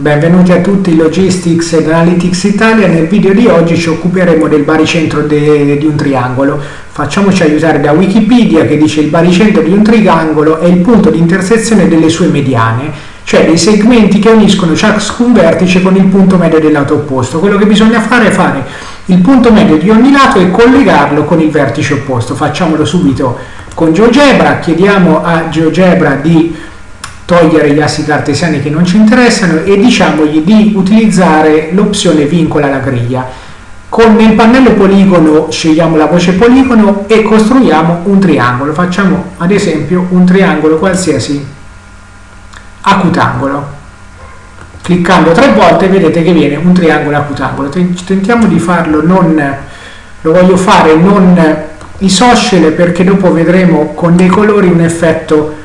Benvenuti a tutti Logistics ed Analytics Italia. Nel video di oggi ci occuperemo del baricentro de, di un triangolo. Facciamoci aiutare da Wikipedia che dice il baricentro di un triangolo è il punto di intersezione delle sue mediane, cioè dei segmenti che uniscono ciascun vertice con il punto medio del lato opposto. Quello che bisogna fare è fare il punto medio di ogni lato e collegarlo con il vertice opposto. Facciamolo subito con GeoGebra. Chiediamo a GeoGebra di togliere gli assi cartesiani che non ci interessano e diciamogli di utilizzare l'opzione vincola la griglia. Con nel pannello poligono scegliamo la voce poligono e costruiamo un triangolo. Facciamo ad esempio un triangolo qualsiasi acutangolo. Cliccando tre volte vedete che viene un triangolo acutangolo. Tentiamo di farlo non, lo voglio fare non isoscele perché dopo vedremo con dei colori un effetto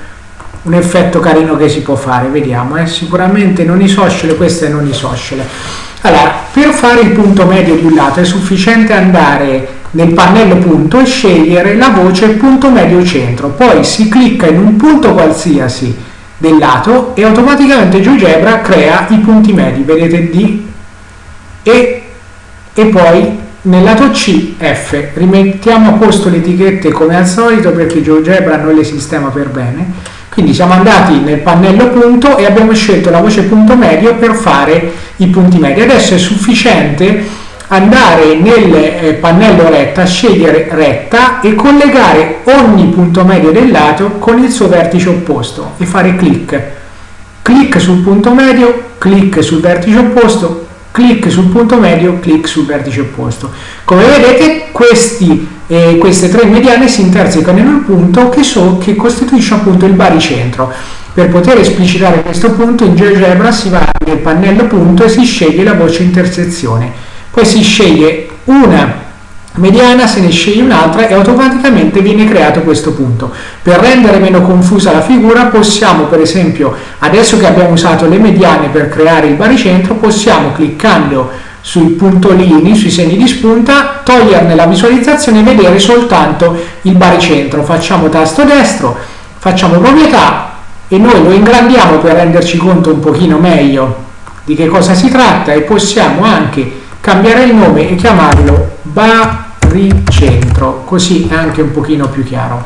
un effetto carino che si può fare, vediamo, eh? sicuramente non isoscele, questa è non isoscele. Allora, per fare il punto medio di un lato è sufficiente andare nel pannello punto e scegliere la voce punto medio centro, poi si clicca in un punto qualsiasi del lato e automaticamente GeoGebra crea i punti medi, vedete D e, e poi nel lato C, F, rimettiamo a posto le etichette come al solito perché GeoGebra non le sistema per bene quindi siamo andati nel pannello punto e abbiamo scelto la voce punto medio per fare i punti medi. Adesso è sufficiente andare nel eh, pannello retta, scegliere retta e collegare ogni punto medio del lato con il suo vertice opposto e fare clic. Clic sul punto medio, clic sul vertice opposto, clic sul punto medio, clic sul vertice opposto. Come vedete questi e queste tre mediane si intersecano in un punto che, so, che costituisce appunto il baricentro. Per poter esplicitare questo punto in GeoGebra si va nel pannello punto e si sceglie la voce intersezione. Poi si sceglie una mediana, se ne sceglie un'altra e automaticamente viene creato questo punto. Per rendere meno confusa la figura possiamo per esempio, adesso che abbiamo usato le mediane per creare il baricentro, possiamo cliccando sui puntolini, sui segni di spunta, toglierne la visualizzazione e vedere soltanto il baricentro. Facciamo tasto destro, facciamo proprietà e noi lo ingrandiamo per renderci conto un pochino meglio di che cosa si tratta e possiamo anche cambiare il nome e chiamarlo baricentro, così è anche un pochino più chiaro.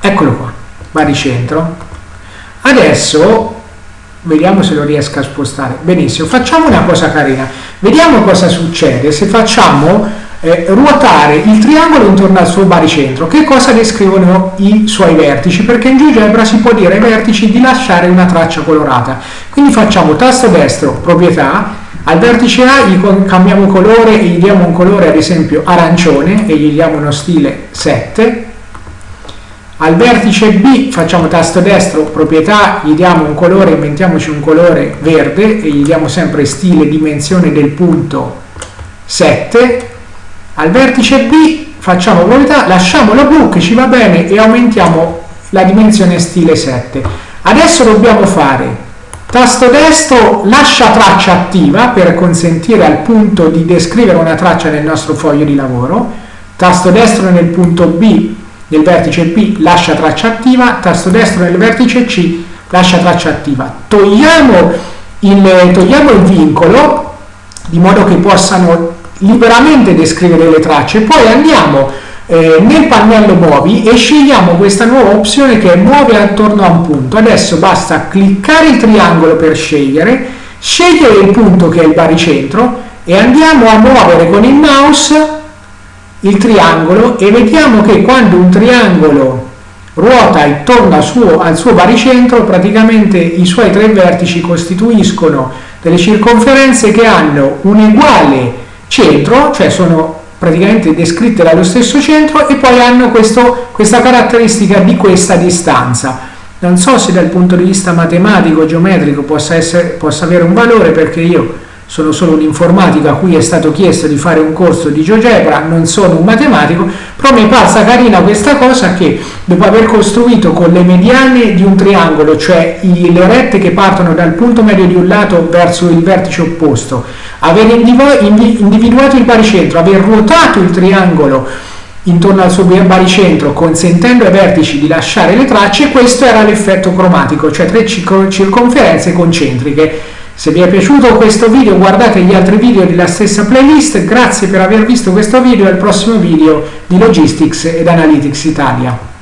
Eccolo qua, baricentro. Adesso vediamo se lo riesco a spostare. Benissimo facciamo una cosa carina. Vediamo cosa succede se facciamo eh, ruotare il triangolo intorno al suo baricentro. Che cosa descrivono i suoi vertici? Perché in GeoGebra si può dire ai vertici di lasciare una traccia colorata. Quindi facciamo tasto destro proprietà al vertice A gli cambiamo colore e gli diamo un colore ad esempio arancione e gli diamo uno stile 7 al vertice B facciamo tasto destro, proprietà, gli diamo un colore, inventiamoci un colore verde e gli diamo sempre stile, dimensione del punto 7. Al vertice B facciamo proprietà, lasciamo la blu che ci va bene e aumentiamo la dimensione stile 7. Adesso dobbiamo fare tasto destro, lascia traccia attiva per consentire al punto di descrivere una traccia nel nostro foglio di lavoro, tasto destro nel punto B nel vertice B lascia traccia attiva, tasto destro nel vertice C lascia traccia attiva. Togliamo il, togliamo il vincolo di modo che possano liberamente descrivere le tracce, poi andiamo eh, nel pannello muovi e scegliamo questa nuova opzione che è muove attorno a un punto. Adesso basta cliccare il triangolo per scegliere, scegliere il punto che è il baricentro e andiamo a muovere con il mouse il triangolo e vediamo che quando un triangolo ruota intorno al suo, al suo baricentro praticamente i suoi tre vertici costituiscono delle circonferenze che hanno un uguale centro, cioè sono praticamente descritte dallo stesso centro e poi hanno questo, questa caratteristica di questa distanza. Non so se dal punto di vista matematico, geometrico possa, essere, possa avere un valore perché io sono solo un informatico a cui è stato chiesto di fare un corso di GeoGebra, non sono un matematico, però mi è parsa carina questa cosa che dopo aver costruito con le mediane di un triangolo, cioè le rette che partono dal punto medio di un lato verso il vertice opposto, aver individuato il baricentro, aver ruotato il triangolo intorno al suo baricentro consentendo ai vertici di lasciare le tracce questo era l'effetto cromatico cioè tre circonferenze concentriche se vi è piaciuto questo video guardate gli altri video della stessa playlist. Grazie per aver visto questo video e al prossimo video di Logistics ed Analytics Italia